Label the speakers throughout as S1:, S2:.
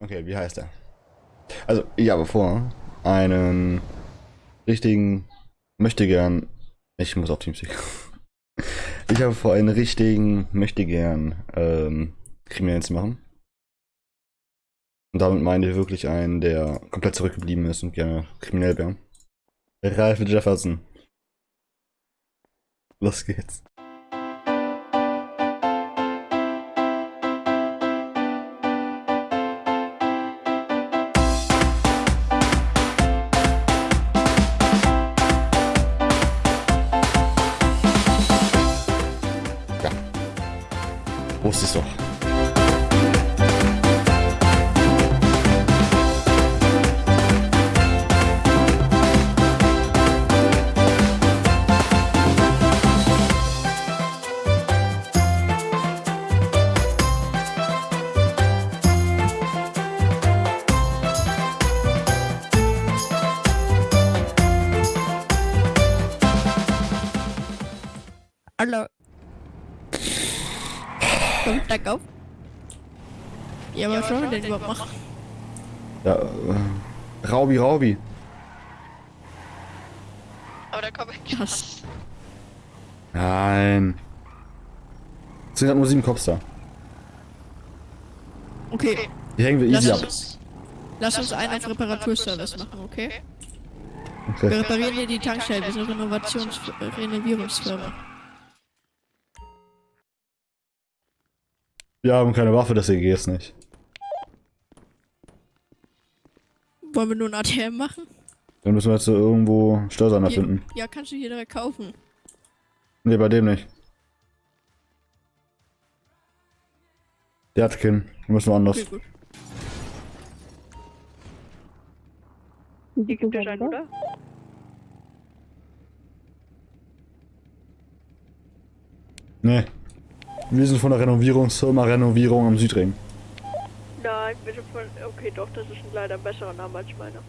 S1: Okay, wie heißt er? Also, ich habe vor, einen richtigen, möchte gern, ich muss auf Teamspeak. Ich habe vor, einen richtigen, möchte gern, ähm, Kriminellen zu machen. Und damit meine ich wirklich einen, der komplett zurückgeblieben ist und gerne kriminell wäre. Ralph Jefferson. Los geht's.
S2: Hallo. Kommt Tag auf. Ja, aber schon den überhaupt machen.
S1: Ja, äh, Raubi, Raubi.
S3: Aber da komme ich
S2: Krass.
S1: Nein. Es sind halt nur sieben Cops da.
S2: Okay,
S1: Die hängen wir
S2: Lass
S1: easy
S2: uns-
S1: ab.
S2: lass uns einen auf Reparaturservice machen, okay? Wir
S1: Okay.
S2: reparieren hier die Tankstelle, wir sind Renovations
S1: Wir haben keine Waffe, deswegen geht's nicht.
S2: Wollen wir nur ein ATM machen?
S1: Dann müssen wir jetzt so irgendwo Steuersender
S2: Hier-
S1: finden.
S2: Ja, kannst du hier direkt kaufen.
S1: Nee, bei dem nicht. Der hat keinen. Wir müssen woanders.
S2: Okay, gut.
S3: Hier gibt es einen, oder?
S1: Nee. Wir sind von der Renovierungsfirma Renovierung am Südring.
S3: Nein, bitte von. Okay, doch, das ist ein leider besserer Name als meiner.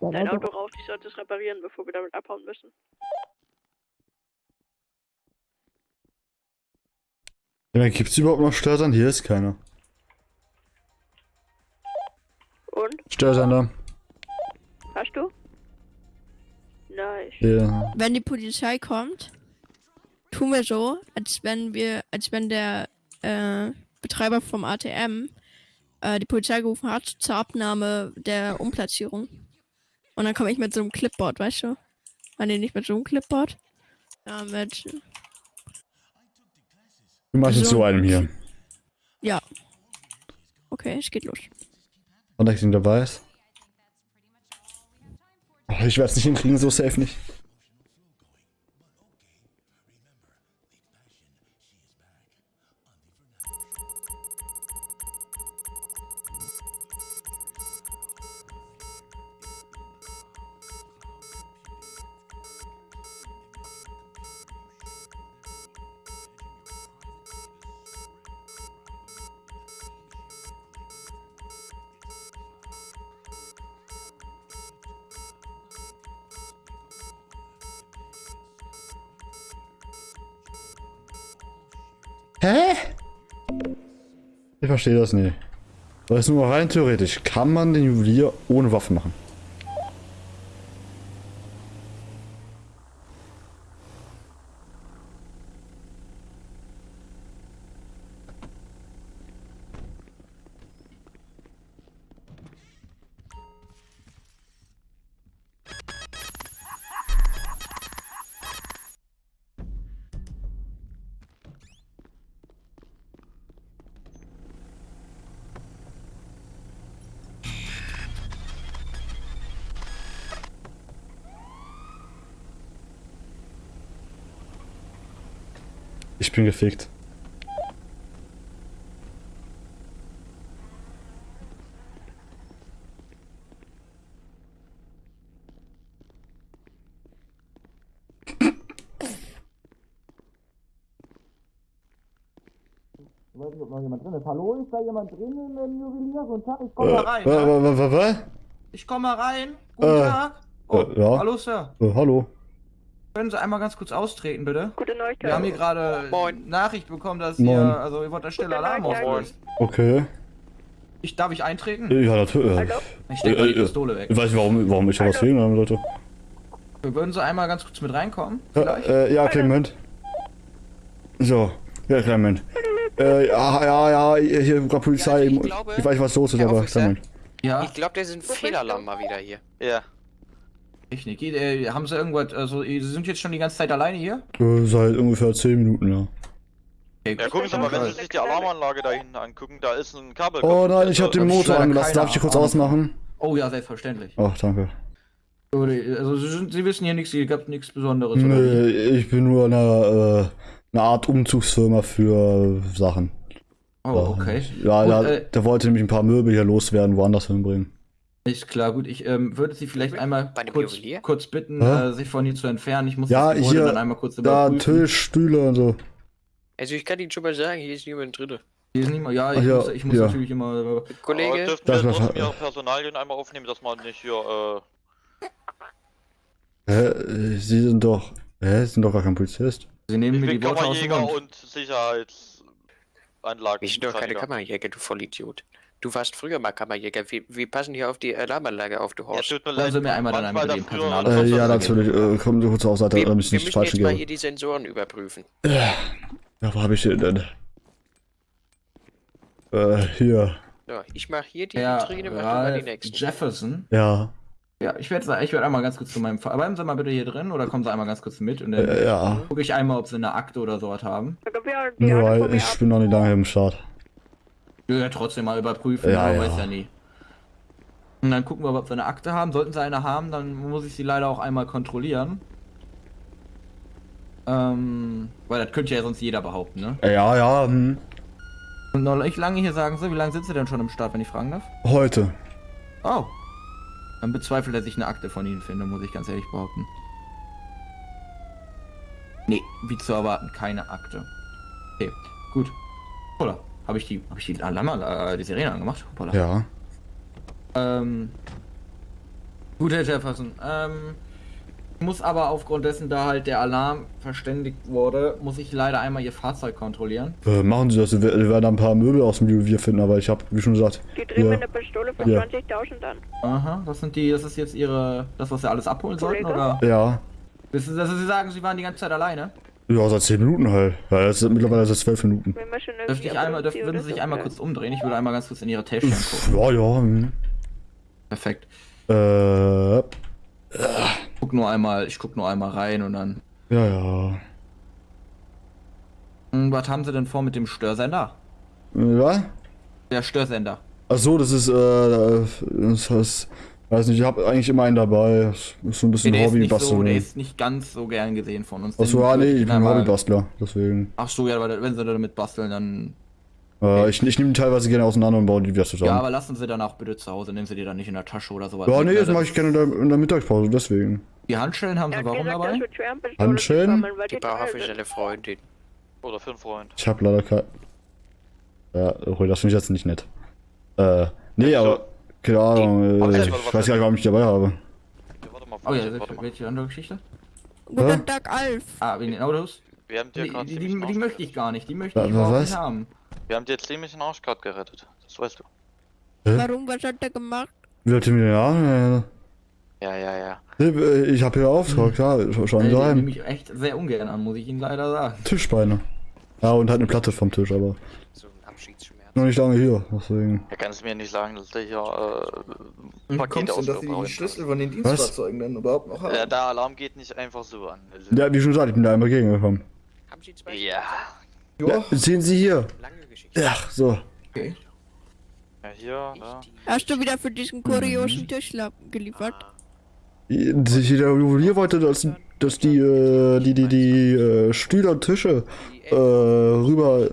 S3: Dein Auto raucht, ich sollte es reparieren, bevor wir damit abhauen müssen.
S1: Ja, gibt's überhaupt noch Steuersender? Hier ist keiner.
S3: Und?
S1: Steuersender.
S3: Hast du? Nice.
S1: Ja.
S2: Wenn die Polizei kommt, tun wir so, als wenn wir, als wenn der äh, Betreiber vom ATM äh, die Polizei gerufen hat zur Abnahme der Umplatzierung. Und dann komme ich mit so einem Clipboard, weißt du? Ah, nee, nicht mit so einem Clipboard. Ja, mit.
S1: Du machst
S2: So.
S1: so einem hier.
S2: Ja. Okay, es geht los.
S1: Und ich den dabei ist. Oh, ich werde es nicht hinkriegen, so safe nicht. Hä? Ich verstehe das nicht. Weil es nur rein theoretisch kann man den Juwelier ohne Waffe machen. Ich bin gefickt.
S4: Ich weiß nicht, ob noch jemand drin ist. Hallo, ist da jemand drin im ähm, Juwelier? Guten Tag, ich komme mal rein.
S1: Äh,
S4: ja? Ich komme mal rein. Guten
S1: Äh,
S4: Tag. Oh,
S1: äh, ja.
S4: hallo, Sir.
S1: äh, hallo.
S4: Können Sie einmal ganz kurz austreten, bitte?
S3: Gute Neuigkeit.
S4: Wir haben hier gerade
S3: Moin.
S4: Nachricht bekommen, dass
S1: Moin.
S4: ihr, also ihr wollt da stille
S3: Gute
S4: Alarm auflösen.
S1: Okay.
S4: Ich, darf ich eintreten?
S1: Ja, natürlich.
S3: Hallo?
S4: Ich steck mal die
S1: Äh, äh,
S4: Pistole weg.
S1: Ich weiß nicht, warum, warum ich was sehen haben, Leute.
S4: Würden Sie einmal ganz kurz mit reinkommen?
S1: Ja,
S4: Vielleicht?
S1: äh, ja, Clement. So, ja, Clement. Äh, ja, ja, ja, hier bei Polizei.
S5: Also ich
S1: ich,
S5: glaube,
S1: weiß, was los ist,
S5: Herr
S1: aber Clement.
S4: ja,
S5: Ich glaube, der ist ein Fehlalarm mal wieder hier.
S6: Ja.
S4: Technik. Äh, haben Sie irgendwas, also Sie sind jetzt schon die ganze Zeit alleine hier?
S1: Äh, seit ungefähr 10 Minuten, ja.
S4: Okay,
S6: Ja, gucken Sie mal, wenn Sie sich die Alarmanlage da hinten angucken, da ist ein Kabel.
S1: Oh nein, ich hab den Motor angelassen. Darf ich die kurz
S4: Ahnung.
S1: ausmachen?
S4: Oh ja, selbstverständlich.
S1: Ach, danke.
S4: Also Sie, sind, Sie wissen hier nichts, hier gab nichts Besonderes. oder?
S1: Nee, ich bin nur eine, äh, eine Art Umzugsfirma für Sachen.
S4: Oh, okay.
S1: Ja,
S4: Gut,
S1: da,
S4: äh,
S1: der wollte nämlich ein paar Möbel hier loswerden, woanders hinbringen.
S4: Ist klar, gut. Ich ähm, würde Sie vielleicht einmal kurz, kurz bitten, äh, sich von hier zu entfernen. Ich muss
S1: Ja,
S4: das
S1: hier,
S4: dann einmal kurz
S1: Da,
S4: überprüfen.
S1: Tisch, Stühle und so.
S5: Also ich kann Ihnen schon mal sagen, hier ist niemand drin.
S4: Hier ist mal, ja,
S1: Ach
S4: ich
S1: ja,
S4: muss, ich muss
S1: ja.
S4: natürlich immer. äh,
S5: Kollege,
S1: Das
S6: wir trotzdem Ihre Personalien einmal aufnehmen, dass man nicht hier, äh,
S1: Hä, äh, Sie sind doch, hä, Sie sind doch gar kein Polizist.
S4: Sie nehmen
S6: ich
S4: mir die Worte aus dem
S6: Kammerjäger
S4: Mund.
S6: und Sicherheitsanlagen.
S5: wir sind doch keine Kammerjäger, du Vollidiot. Du warst früher mal Kammerjäger. Wir, wir passen hier auf die Alarmanlage auf, du
S6: Ja,
S5: Horst.
S6: tut mir leid.
S4: Sie mir einmal dann einmal den Personal-
S1: Äh, ja, natürlich. Äh, kommen Sie kurz zur Seite,
S5: wir, wir
S1: damit ich nicht
S5: müssen
S1: falsch
S5: jetzt mal
S1: gehe.
S5: hier die Sensoren überprüfen.
S1: Ja, wo habe ich den denn? Äh, hier.
S5: So, ich mache hier die
S4: Herr
S5: Vitrine, mach du mal die
S4: Ralph
S5: nächsten.
S4: Jefferson.
S1: Ja.
S4: Ja, ich werde ich werd einmal ganz kurz zu meinem Fall. Bleiben Sie mal bitte hier drin oder kommen Sie einmal ganz kurz mit und dann
S1: Äh, ja.
S4: gucke ich einmal, ob Sie eine Akte oder sowas haben.
S3: Kommt ja mir
S1: ich bin noch nicht lange im Start.
S4: Ich will ja trotzdem mal überprüfen,
S1: Ja,
S4: man
S1: ja.
S4: weiß ja nie. Und dann gucken wir, ob Sie eine Akte haben. Sollten Sie eine haben, dann muss ich sie leider auch einmal kontrollieren. Ähm, weil das könnte ja sonst jeder behaupten, ne?
S1: Ja, ja, hm.
S4: Und noch nicht lange hier sagen Sie, wie lange sind Sie denn schon im Start, wenn ich fragen darf?
S1: Heute.
S4: Oh. Dann bezweifelt er sich eine Akte von Ihnen finde, muss ich ganz ehrlich behaupten. Nee, wie zu erwarten, keine Akte. Okay, gut. Hoppala. Habe ich die, habe ich die Alarma, äh, die Sirene angemacht? Hoppala.
S1: Ja.
S4: Ähm. Gut, Herr Jefferson. Ähm. Ich muss aber aufgrund dessen, da halt der Alarm verständigt wurde, muss ich leider einmal Ihr Fahrzeug kontrollieren.
S1: Äh, machen Sie das. Wir werden ein paar Möbel aus dem Juwelier finden, aber ich habe, wie schon gesagt,
S3: Die drehen mir
S1: Ja.
S3: eine Pistole für
S1: Ja.
S3: 20.000 an.
S4: Aha, das sind die, das ist jetzt Ihre, das, was Sie alles abholen sollten,
S3: Kollege?
S4: oder?
S1: ja.
S4: Wissen Sie, dass Sie sagen, Sie waren die ganze Zeit alleine?
S1: Ja, seit 10 Minuten halt. Ja, das sind mittlerweile seit 12 Minuten.
S3: Wir müssen irgendwie
S4: Dürfte ich einmal, dürf, würden Sie sich einmal kurz umdrehen? Ich würde einmal ganz kurz in Ihre Täschchen gucken.
S1: Ja, ja. Hm.
S4: Perfekt.
S1: Äh,
S4: Guck nur einmal, ich guck nur einmal rein und dann.
S1: ja, ja.
S4: Hm, was haben Sie denn vor mit dem Störsender?
S1: Was?
S4: Der Störsender.
S1: Ach so, das ist, äh, das heißt, weiß nicht, ich habe eigentlich immer einen dabei. Das ist so ein bisschen
S4: ist nicht so, der ist nicht ganz so gern gesehen von uns.
S1: Ach so, ja, nee,
S4: würde
S1: ich bin Hobbybastler, deswegen.
S4: Ach so, ja, aber wenn Sie damit basteln, dann.
S1: Äh, ich ich nehme die teilweise gerne auseinander und baue die wieder zusammen.
S4: Ja, aber lassen Sie dann auch bitte zu Hause. Nehmen Sie die dann nicht in der Tasche oder sowas.
S1: Ja, nee,
S4: ne?
S1: das mache ich gerne in der, in der Mittagspause, deswegen.
S4: Die Handschellen haben
S3: Er
S4: Sie warum dabei?
S1: Handschellen?
S5: Die
S3: die
S5: er
S3: teuer
S5: für seine Freundin.
S6: Oder für einen Freund.
S1: Ich habe leider kein. Ja, okay, das finde ich jetzt nicht nett. Äh, nee,
S6: Ja,
S1: aber. Keine Ahnung,
S6: Aber
S1: äh,
S6: jetzt
S1: ich weiß gar nicht, warum ich die dabei habe.
S6: Ja, warte mal,
S4: Oh ja,
S6: warte, warte mal.
S4: welche andere Geschichte?
S2: Guten? Tag, Alf.
S4: Ah, wegen den Autos?
S6: Wir haben dir
S4: Die,
S6: gerade
S4: die, die, die möchte ich gar nicht. Die möchte ich
S1: was?
S4: nicht haben.
S6: Wir haben dir ziemlich den Arsch gerade gerettet. Das weißt du.
S1: Hä?
S2: Warum? Was hat er gemacht?
S1: Wie hat ihr mir ja?
S6: Ja, ja, ja.
S1: Nee, äh, ich habe hier Auftrag, ja, sch- schon
S4: Ey, die nehme
S1: sein.
S4: ich echt sehr ungern an, muss ich Ihnen leider sagen.
S1: Tischbeine. Ja, und halt eine Platte vom Tisch, aber
S5: So ein Abschiedsschmerz.
S1: noch nicht lange hier, deswegen.
S6: Er kann es mir nicht sagen, dass der hier äh,
S4: Wie
S6: Pakete
S4: kommst du,
S6: aus
S4: dass Sie die Schlüssel von den Dienstfahrzeugen dann überhaupt noch haben?
S6: Ja, der Alarm geht nicht einfach so an. Also,
S1: Ja, wie schon gesagt, ich bin da einmal gegengekommen.
S5: Haben Sie zwei
S6: ja.
S1: Ja, sehen Sie hier. Ach, so.
S4: Okay.
S6: Ja, hier, da.
S2: Hast du wieder für diesen kuriosen Tisch la- geliefert?
S1: Sich Der Juwelier wollte, dass, dass die, äh, die, die, die, äh, Stühle und Tische, äh, rüber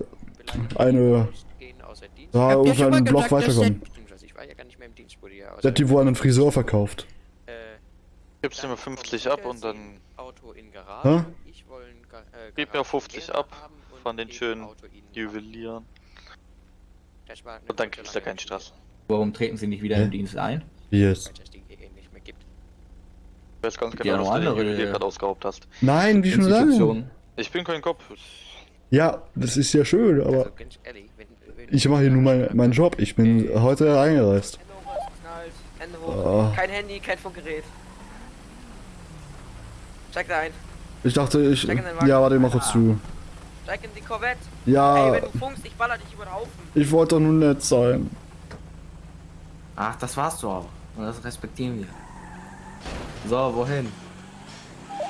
S1: eine, da
S2: mal
S1: einen Block
S2: gesagt,
S1: weiterkommen.
S5: Beziehungsweise ich war ja gar nicht mehr im Dienst, wurde ja
S1: Der hat die wohl an einen Friseur verkauft.
S5: äh,
S6: Gibst du mir 50 ab und dann
S5: Auto in Garage. Ich wollen Ga äh,
S6: Gib mir
S5: Garage
S6: 50
S5: leer
S6: ab von den schönen. Juwelieren. Und dann kriegst du keinen Stress.
S4: Warum treten Sie nicht wieder
S1: Hä?
S4: im Dienst ein?
S1: Wie jetzt?
S5: Weil es das Ding hier eben nicht mehr gibt.
S6: Ich weiß ganz
S4: Ja,
S6: genau,
S4: noch
S6: dass du den
S4: andere, äh,
S6: gerade ausgeraubt hast.
S1: Nein, wie schon lange.
S6: Ich bin kein Kopf.
S1: Ja, das ist ja schön, aber.
S5: Also ganz ehrlich, wenn,
S1: Ich mache hier nur mein, meinen Job. Ich bin heute eingereist.
S7: Hände hoch, hast geknallt. Hände hoch.
S1: Oh.
S7: Kein Handy, kein Funkgerät. Steig da ein.
S1: Ich dachte, ich. Ja, warte, mach kurz zu.
S7: Steig in die Corvette. Ey,
S1: Ja,
S7: wenn du funkst, ich baller dich über den Haufen.
S1: ich wollte doch nur nett sein.
S8: Ach, das warst du auch. Und das respektieren wir. So, wohin?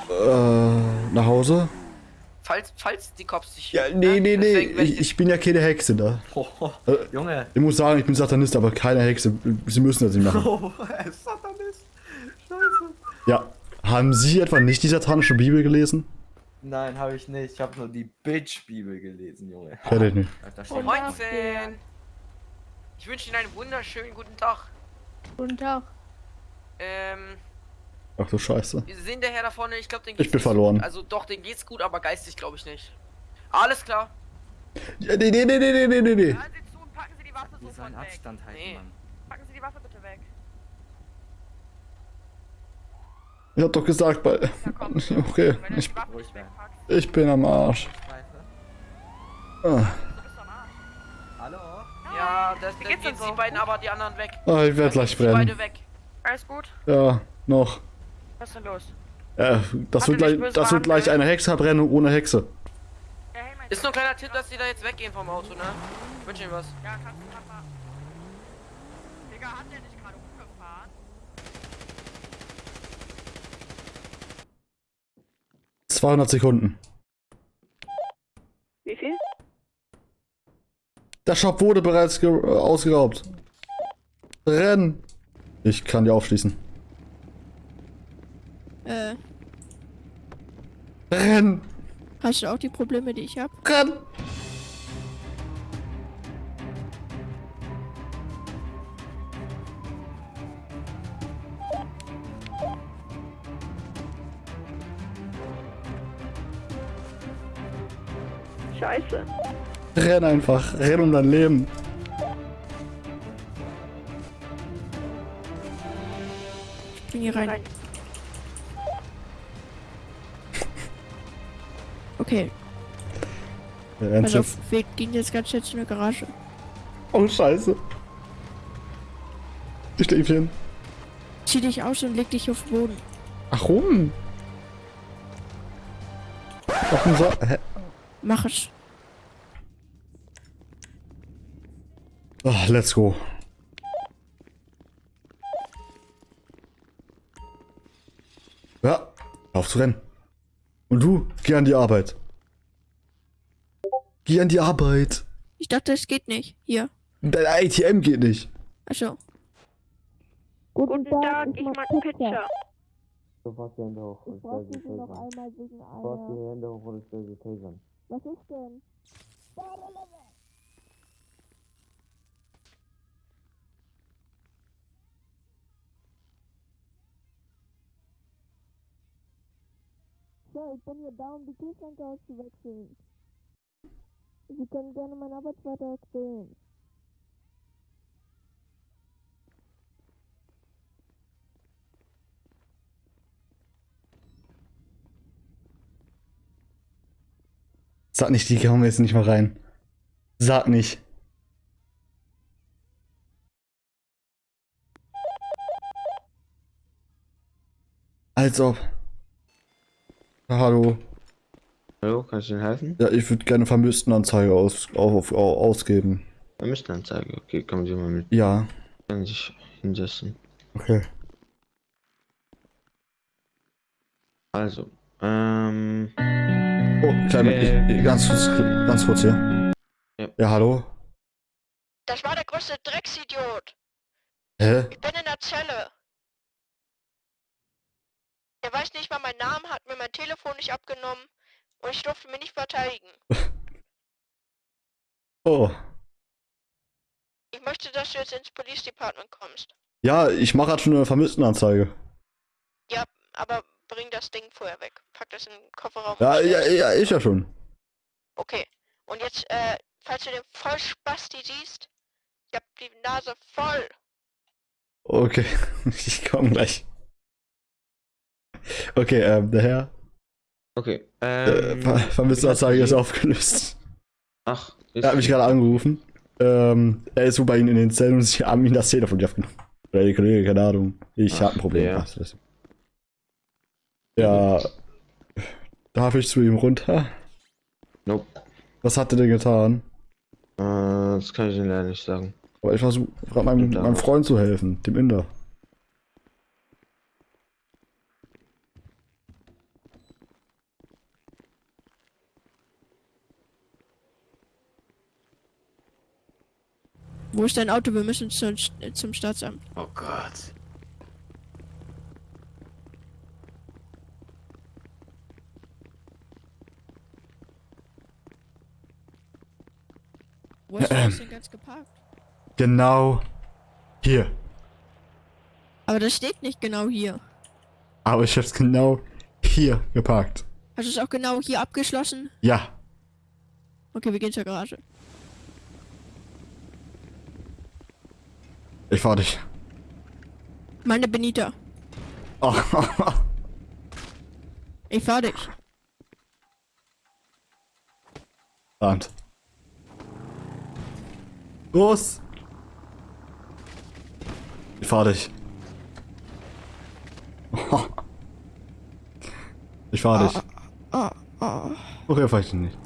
S1: Äh, nach Hause?
S7: Falls, falls die Cops dich.
S1: Ja, nee, nee, nee.
S7: Deswegen, wenn
S1: Ich, ich bin ja keine Hexe da.
S8: Oh,
S1: Äh,
S8: Junge.
S1: Ich muss sagen, ich bin Satanist, aber keine Hexe. Sie müssen das nicht machen.
S8: Oh, er ist Satanist. Scheiße.
S1: Ja. Haben Sie etwa nicht die satanische Bibel gelesen?
S8: Nein, habe ich nicht. Ich habe nur die Bitch-Bibel gelesen, Junge.
S1: Ich nicht.
S8: Da steht
S7: Moinsen. Ich wünsche Ihnen einen wunderschönen guten Tag.
S2: Guten Tag.
S7: Ähm,
S1: Ach du Scheiße.
S7: wir sehen der Herr da vorne, ich glaube, den
S1: Ich
S7: geht's
S1: bin
S7: nicht so
S1: verloren.
S7: Gut. Also doch, den geht's gut, aber geistig glaube ich nicht. Alles klar.
S1: Ja, nee, nee, nee, nee, nee, nee, nee.
S7: Ja, sieh zu und packen Sie die Waffe sofort weg.
S8: Abstand halten,
S7: Nee.
S8: Mann.
S7: Packen Sie die Waffe bitte weg.
S1: Ich hab doch gesagt, bei.
S7: Ja, komm.
S1: Okay,
S7: Wenn du
S1: ich,
S7: die Waffe
S8: ruhig
S7: nicht
S8: werden.
S7: wegpackst,
S1: ich bin am Arsch. Ah,
S7: du bist am Arsch.
S8: Hallo?
S7: Ja, das, dann gehen die beiden aber die anderen weg.
S1: Ah, ich werde gleich
S7: Die beide
S1: brennen.
S7: weg. Alles gut?
S1: Ja, noch.
S7: Was ist denn los?
S1: Ja, das wird gleich, das wird gleich eine Hexerbrennung ohne Hexe.
S7: Ist nur ein kleiner Tipp, dass die da jetzt weggehen vom Auto, ne? Ich wünsche Ihnen was. Ja, kannst du Papa. Digga, hat der nicht gerade umgefahren?
S1: 200 Sekunden.
S3: Wie viel?
S1: Der Shop wurde bereits ge- äh, ausgeraubt. Renn! Ich kann die aufschließen.
S2: Äh,
S1: Renn!
S2: hast du auch die Probleme, die ich habe?
S1: Renn!
S3: Scheiße.
S1: Renn einfach. Renn um dein Leben.
S2: Ich bin hier rein. Okay,
S1: Der rennt
S2: also
S1: jetzt.
S2: wir gehen jetzt ganz schnell zu einer Garage.
S1: Oh, scheiße. Ich stehe hin.
S2: Zieh dich aus und leg dich auf den Boden.
S1: Warum? Warum so? Hä?
S2: Mach es.
S1: Oh, let's go. Ja, auf zu rennen. Und du, geh an die Arbeit. Geh an die Arbeit.
S2: Ich dachte, es geht nicht. Hier.
S1: Dein ATM geht nicht.
S2: Achso.
S3: Guten Tag, ich mag Pizza.
S8: Sofort die Hände hoch. Ich
S2: brauche
S8: stelle sie tasern.
S2: einmal wegen
S8: Sofort die Hände hoch und ich stelle sie tasern.
S2: Was ist denn? So, ich bin hier da, um die Kühlschränke auszuwechseln. Sie können gerne meinen Arbeitsvertrag sehen.
S1: Sag nicht, die kommen jetzt nicht mal rein. Sag nicht. Als ob. Hallo.
S9: Hallo, kannst du Ihnen helfen?
S1: Ja, ich würde gerne Vermisstenanzeige aus, auf, auf, ausgeben.
S9: Vermisstenanzeige. Okay, kommen Sie mal mit.
S1: Ja,
S9: Können Sie sich hinsetzen.
S1: okay.
S9: Also, ähm,
S1: Oh, kleine,
S9: Äh.
S1: ich, ganz, kurz, ganz kurz hier.
S9: Ja.
S1: Ja, hallo?
S2: Das war der größte Drecksidiot.
S1: Hä?
S2: Ich bin in der Zelle. Er weiß nicht mal meinen Namen, hat mir mein Telefon nicht abgenommen und ich durfte mich nicht verteidigen.
S1: Oh.
S2: Ich möchte, dass du jetzt ins Police Department kommst.
S1: Ja, ich mache halt schon eine Vermisstenanzeige.
S2: Ja, aber bring das Ding vorher weg. Pack das in den Kofferraum.
S1: Ja, ja, ja, ich ja schon.
S2: Okay. Und jetzt, äh, falls du den Vollspasti siehst, ich hab die Nase voll.
S1: Okay, ich komme gleich. Okay, ähm, der Herr.
S9: Okay,
S1: Äh,
S9: ähm.
S1: Ver Vermisstenanzeige ist aufgelöst.
S9: Ach, ist
S1: Er hat mich gerade angerufen. Ähm, er ist so bei ihnen in den Zellen und sie haben ihn das Telefon nicht aufgenommen. Oder die Kollege, keine Ahnung. Ich
S9: Ach,
S1: hab ein Problem.
S9: ja.
S1: Ach, Ja. Darf ich zu ihm runter?
S9: Nope.
S1: Was hat er denn getan?
S9: Äh, das kann ich Ihnen leider nicht sagen.
S1: Aber ich versuche meinem, meinem Freund zu helfen, dem Inder.
S2: Wo ist dein Auto? Wir müssen zum, zum Staatsamt.
S8: Oh Gott.
S2: Wo hast du das denn ganz geparkt?
S1: Genau hier.
S2: Aber das steht nicht genau hier.
S1: Aber ich hab's genau hier geparkt.
S2: Hast du es auch genau hier abgeschlossen?
S1: Ja.
S2: Okay, wir gehen zur Garage.
S1: Ich fahr dich.
S2: Meine Benita.
S1: Oh.
S2: Ich fahr dich.
S1: Abend. Los! Ich fahr dich. Ich fahr dich.
S2: Ah, ah.
S1: Okay, fahr ich dich nicht.